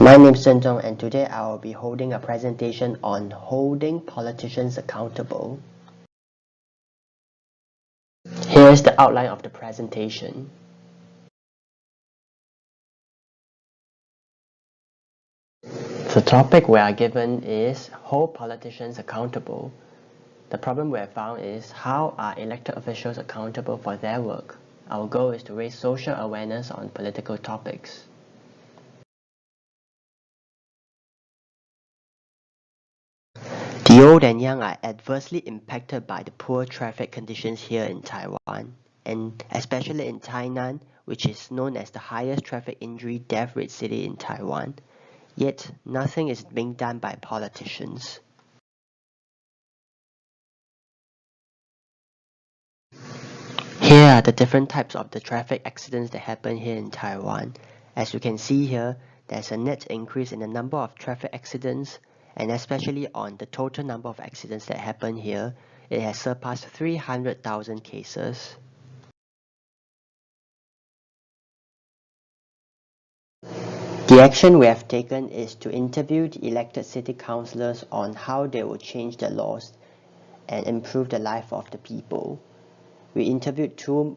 My name is Zhen Zong and today I will be holding a presentation on holding politicians accountable. Here is the outline of the presentation. The topic we are given is hold politicians accountable. The problem we have found is how are elected officials accountable for their work? Our goal is to raise social awareness on political topics. The old and young are adversely impacted by the poor traffic conditions here in Taiwan, and especially in Tainan, which is known as the highest traffic injury death rate city in Taiwan. Yet, nothing is being done by politicians. Here are the different types of the traffic accidents that happen here in Taiwan. As you can see here, there's a net increase in the number of traffic accidents and especially on the total number of accidents that happen here, it has surpassed 300,000 cases. The action we have taken is to interview the elected city councillors on how they will change the laws and improve the life of the people we interviewed two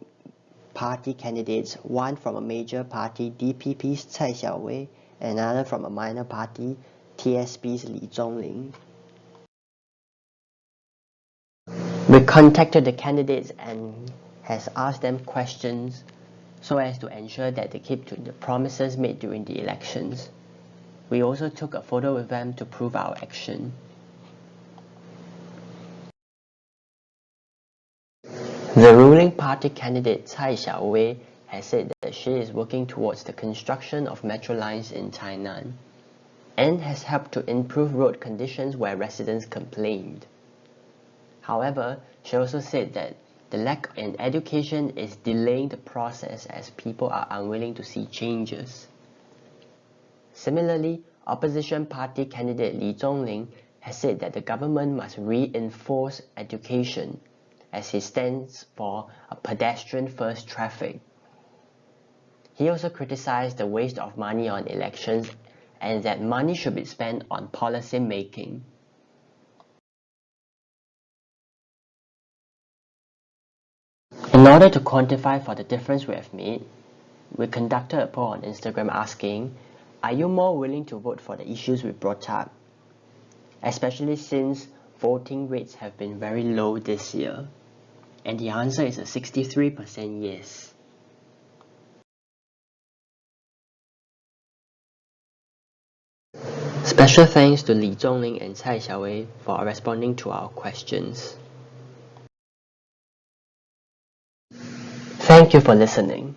party candidates, one from a major party, DPP's Tsai Xiaowei, and another from a minor party, TSP's Li Zhongling. We contacted the candidates and has asked them questions so as to ensure that they keep to the promises made during the elections. We also took a photo with them to prove our action. The ruling party candidate Tsai Xiaowei has said that she is working towards the construction of metro lines in Tainan and has helped to improve road conditions where residents complained. However, she also said that the lack in education is delaying the process as people are unwilling to see changes. Similarly, opposition party candidate Li Zhongling has said that the government must reinforce education as he stands for a pedestrian-first traffic. He also criticized the waste of money on elections and that money should be spent on policy making. In order to quantify for the difference we have made, we conducted a poll on Instagram asking, are you more willing to vote for the issues we brought up? Especially since voting rates have been very low this year. And the answer is a 63% yes. Special thanks to Li Zhongling and Tsai Xiaowei for responding to our questions. Thank you for listening.